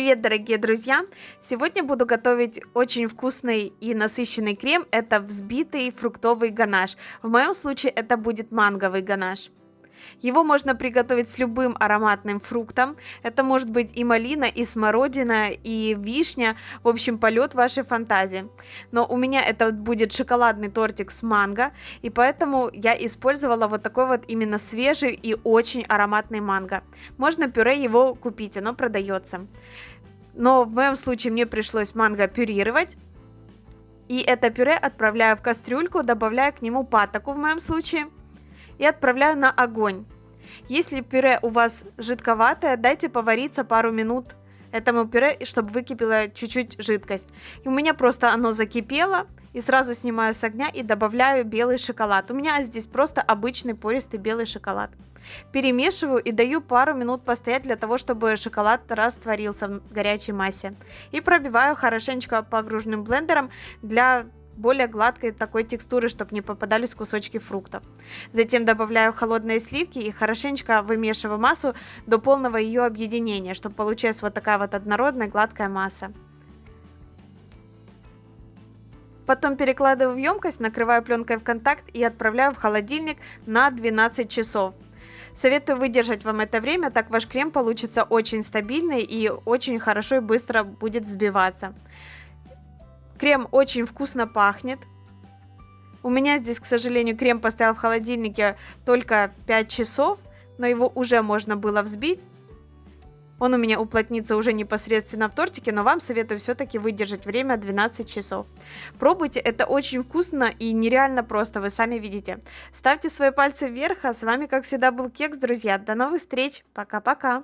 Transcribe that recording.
Привет, дорогие друзья! Сегодня буду готовить очень вкусный и насыщенный крем. Это взбитый фруктовый ганаш. В моем случае это будет манговый ганаш. Его можно приготовить с любым ароматным фруктом. Это может быть и малина, и смородина, и вишня. В общем, полет вашей фантазии. Но у меня это будет шоколадный тортик с манго. И поэтому я использовала вот такой вот именно свежий и очень ароматный манго. Можно пюре его купить, оно продается. Но в моем случае мне пришлось манго пюрировать. И это пюре отправляю в кастрюльку, добавляю к нему патоку в моем случае – и отправляю на огонь. Если пюре у вас жидковатое, дайте повариться пару минут этому пюре, чтобы выкипела чуть-чуть жидкость. И у меня просто оно закипело, и сразу снимаю с огня и добавляю белый шоколад. У меня здесь просто обычный пористый белый шоколад. Перемешиваю и даю пару минут постоять для того, чтобы шоколад растворился в горячей массе. И пробиваю хорошенечко погруженным блендером для более гладкой такой текстуры, чтобы не попадались кусочки фруктов. Затем добавляю холодные сливки и хорошенечко вымешиваю массу до полного ее объединения, чтобы получилась вот такая вот однородная гладкая масса. Потом перекладываю в емкость, накрываю пленкой в контакт и отправляю в холодильник на 12 часов. Советую выдержать вам это время, так ваш крем получится очень стабильный и очень хорошо и быстро будет взбиваться. Крем очень вкусно пахнет. У меня здесь, к сожалению, крем поставил в холодильнике только 5 часов, но его уже можно было взбить. Он у меня уплотнится уже непосредственно в тортике, но вам советую все-таки выдержать время 12 часов. Пробуйте, это очень вкусно и нереально просто, вы сами видите. Ставьте свои пальцы вверх, а с вами, как всегда, был Кекс, друзья. До новых встреч, пока-пока!